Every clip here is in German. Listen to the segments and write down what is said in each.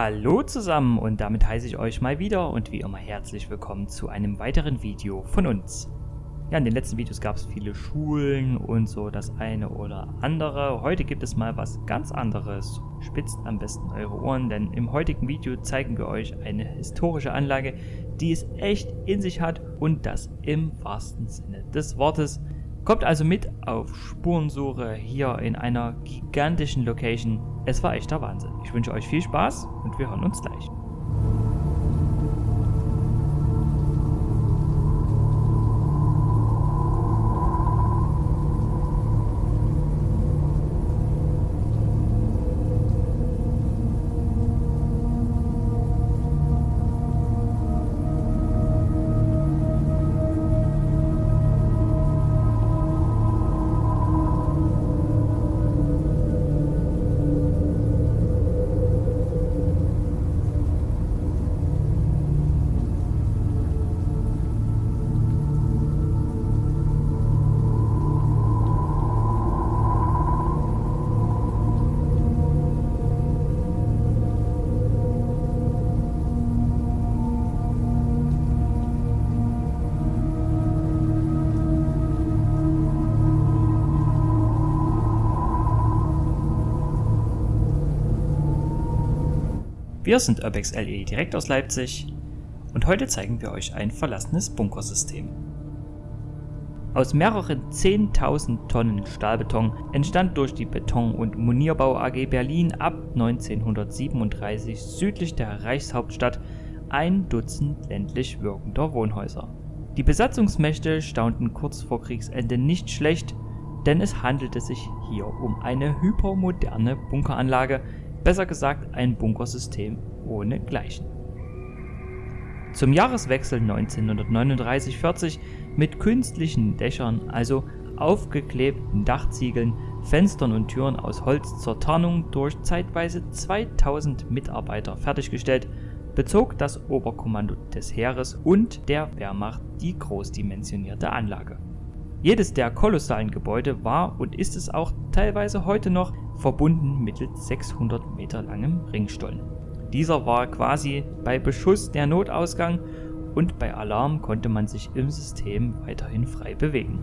Hallo zusammen und damit heiße ich euch mal wieder und wie immer herzlich willkommen zu einem weiteren Video von uns. Ja, in den letzten Videos gab es viele Schulen und so das eine oder andere. Heute gibt es mal was ganz anderes. Spitzt am besten eure Ohren, denn im heutigen Video zeigen wir euch eine historische Anlage, die es echt in sich hat und das im wahrsten Sinne des Wortes. Kommt also mit auf Spurensuche hier in einer gigantischen Location. Es war echter Wahnsinn. Ich wünsche euch viel Spaß und wir hören uns gleich. Wir sind Urbex LE direkt aus Leipzig und heute zeigen wir euch ein verlassenes Bunkersystem. Aus mehreren 10.000 Tonnen Stahlbeton entstand durch die Beton- und Munierbau AG Berlin ab 1937 südlich der Reichshauptstadt ein Dutzend ländlich wirkender Wohnhäuser. Die Besatzungsmächte staunten kurz vor Kriegsende nicht schlecht, denn es handelte sich hier um eine hypermoderne Bunkeranlage, besser gesagt ein Bunkersystem ohne Gleichen. Zum Jahreswechsel 1939-40 mit künstlichen Dächern, also aufgeklebten Dachziegeln, Fenstern und Türen aus Holz zur Tarnung durch zeitweise 2000 Mitarbeiter fertiggestellt, bezog das Oberkommando des Heeres und der Wehrmacht die großdimensionierte Anlage. Jedes der kolossalen Gebäude war und ist es auch teilweise heute noch verbunden mittels 600 Meter langem Ringstollen. Dieser war quasi bei Beschuss der Notausgang und bei Alarm konnte man sich im System weiterhin frei bewegen.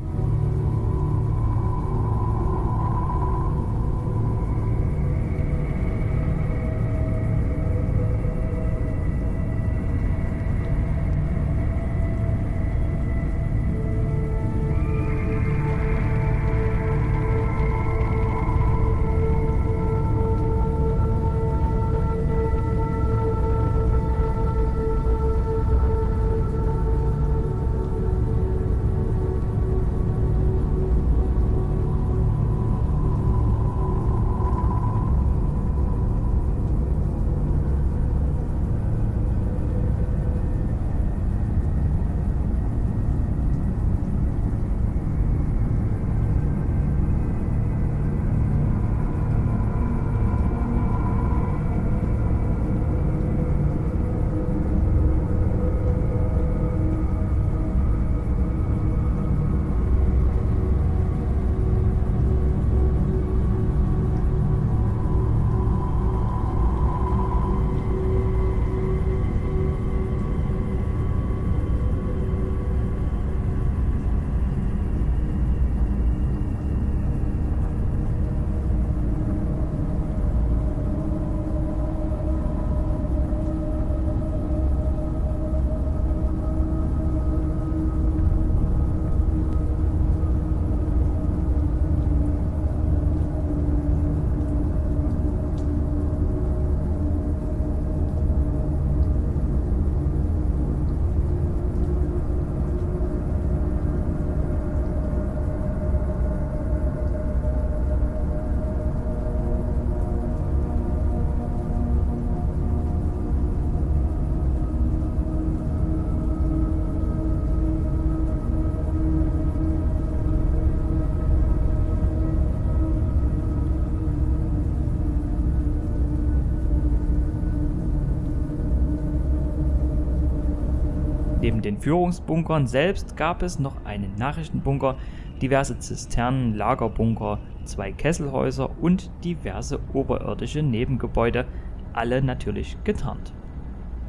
Den Führungsbunkern selbst gab es noch einen Nachrichtenbunker, diverse Zisternen, Lagerbunker, zwei Kesselhäuser und diverse oberirdische Nebengebäude, alle natürlich getarnt.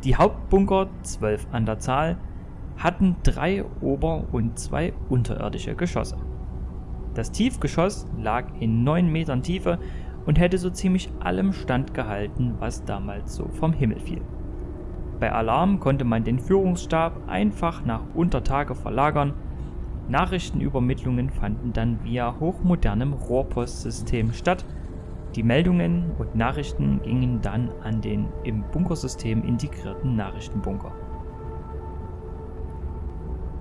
Die Hauptbunker, zwölf an der Zahl, hatten drei ober- und zwei unterirdische Geschosse. Das Tiefgeschoss lag in 9 Metern Tiefe und hätte so ziemlich allem standgehalten, was damals so vom Himmel fiel. Bei Alarm konnte man den Führungsstab einfach nach Untertage verlagern. Nachrichtenübermittlungen fanden dann via hochmodernem Rohrpostsystem statt. Die Meldungen und Nachrichten gingen dann an den im Bunkersystem integrierten Nachrichtenbunker.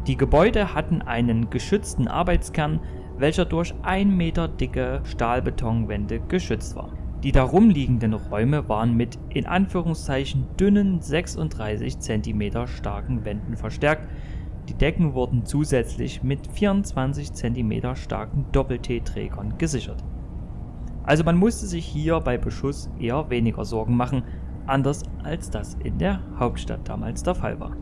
Die Gebäude hatten einen geschützten Arbeitskern, welcher durch 1 Meter dicke Stahlbetonwände geschützt war. Die darum liegenden Räume waren mit in Anführungszeichen dünnen 36 cm starken Wänden verstärkt, die Decken wurden zusätzlich mit 24 cm starken Doppel-T-Trägern gesichert. Also man musste sich hier bei Beschuss eher weniger Sorgen machen, anders als das in der Hauptstadt damals der Fall war.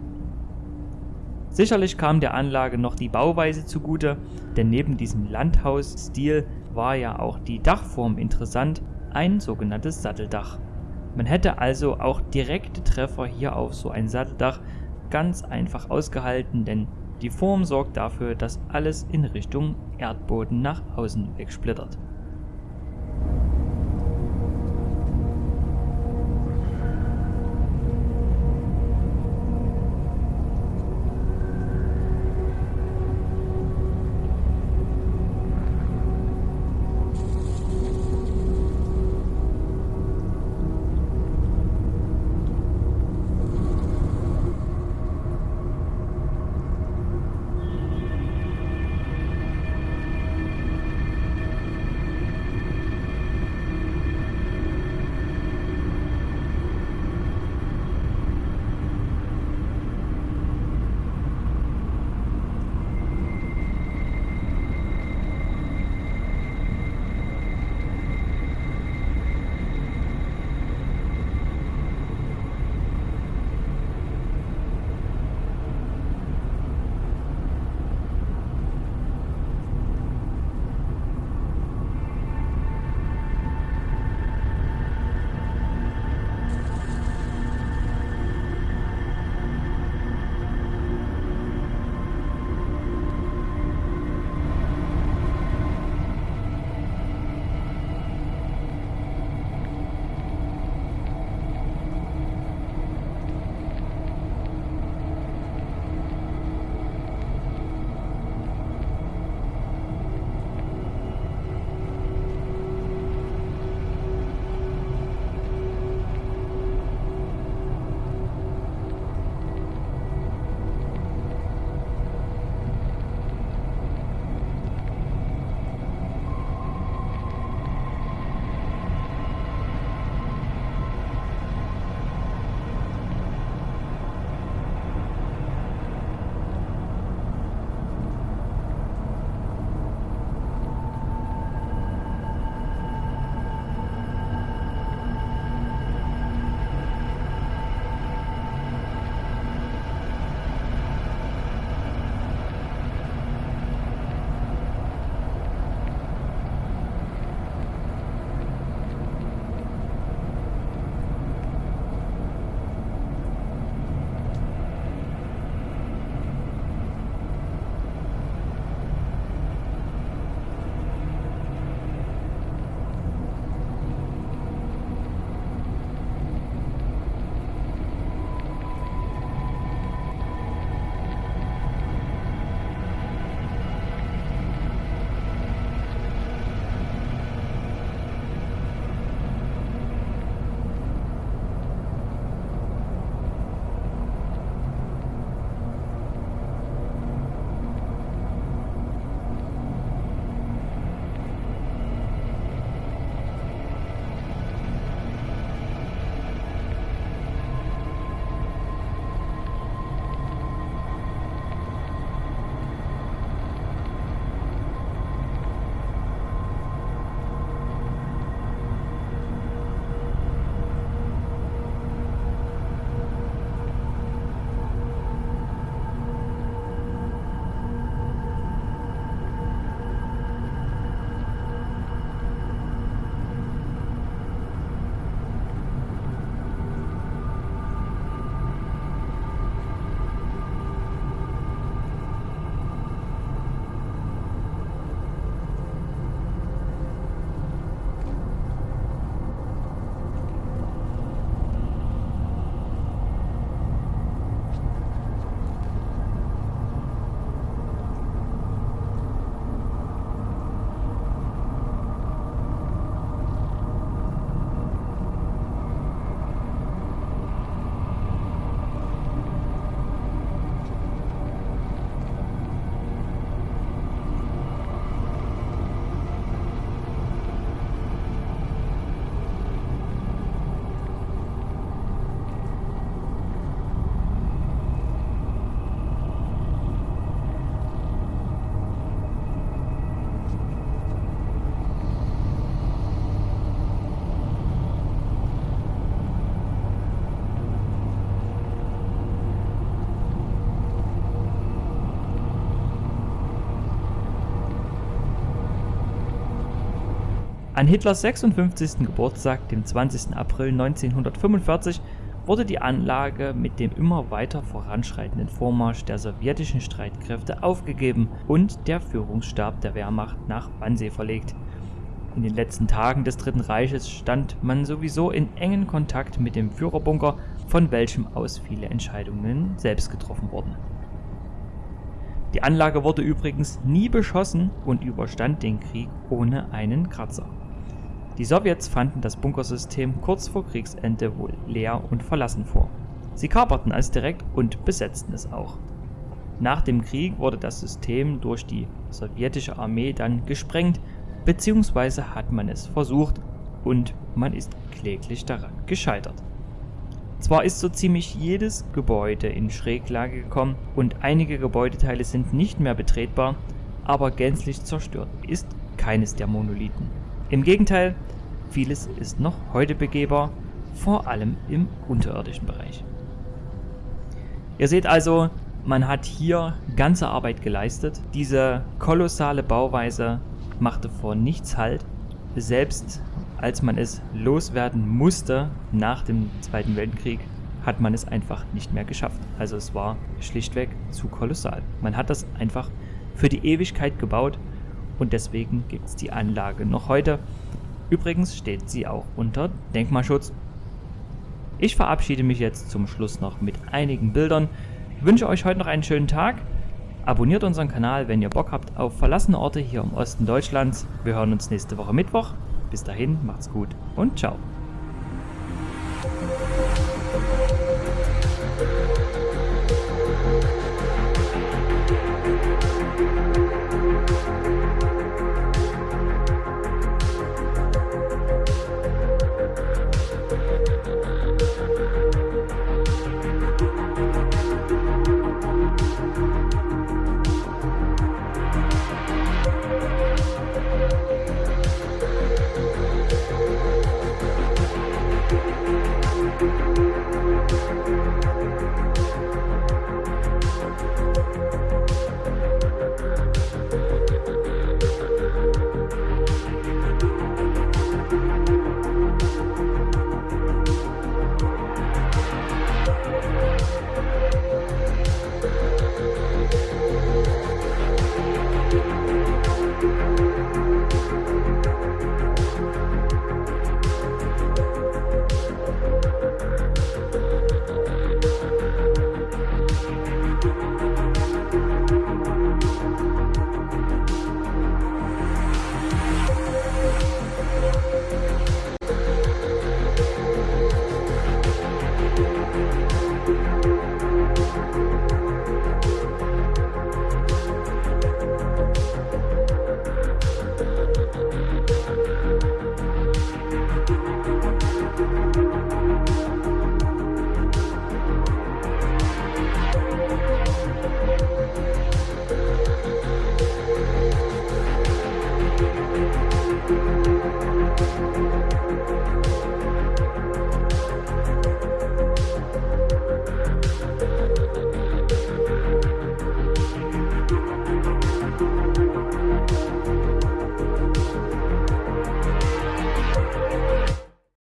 Sicherlich kam der Anlage noch die Bauweise zugute, denn neben diesem Landhausstil war ja auch die Dachform interessant, ein sogenanntes Satteldach. Man hätte also auch direkte Treffer hier auf so ein Satteldach ganz einfach ausgehalten, denn die Form sorgt dafür, dass alles in Richtung Erdboden nach außen wegsplittert. An Hitlers 56. Geburtstag, dem 20. April 1945, wurde die Anlage mit dem immer weiter voranschreitenden Vormarsch der sowjetischen Streitkräfte aufgegeben und der Führungsstab der Wehrmacht nach Wannsee verlegt. In den letzten Tagen des Dritten Reiches stand man sowieso in engen Kontakt mit dem Führerbunker, von welchem aus viele Entscheidungen selbst getroffen wurden. Die Anlage wurde übrigens nie beschossen und überstand den Krieg ohne einen Kratzer. Die Sowjets fanden das Bunkersystem kurz vor Kriegsende wohl leer und verlassen vor. Sie kaperten es direkt und besetzten es auch. Nach dem Krieg wurde das System durch die sowjetische Armee dann gesprengt, beziehungsweise hat man es versucht und man ist kläglich daran gescheitert. Zwar ist so ziemlich jedes Gebäude in Schräglage gekommen und einige Gebäudeteile sind nicht mehr betretbar, aber gänzlich zerstört ist keines der Monolithen. Im Gegenteil, vieles ist noch heute begehbar, vor allem im unterirdischen Bereich. Ihr seht also, man hat hier ganze Arbeit geleistet. Diese kolossale Bauweise machte vor nichts Halt. Selbst als man es loswerden musste nach dem Zweiten Weltkrieg, hat man es einfach nicht mehr geschafft. Also es war schlichtweg zu kolossal. Man hat das einfach für die Ewigkeit gebaut und deswegen gibt es die Anlage noch heute. Übrigens steht sie auch unter Denkmalschutz. Ich verabschiede mich jetzt zum Schluss noch mit einigen Bildern, wünsche euch heute noch einen schönen Tag. Abonniert unseren Kanal, wenn ihr Bock habt auf verlassene Orte hier im Osten Deutschlands. Wir hören uns nächste Woche Mittwoch. Bis dahin, macht's gut und ciao.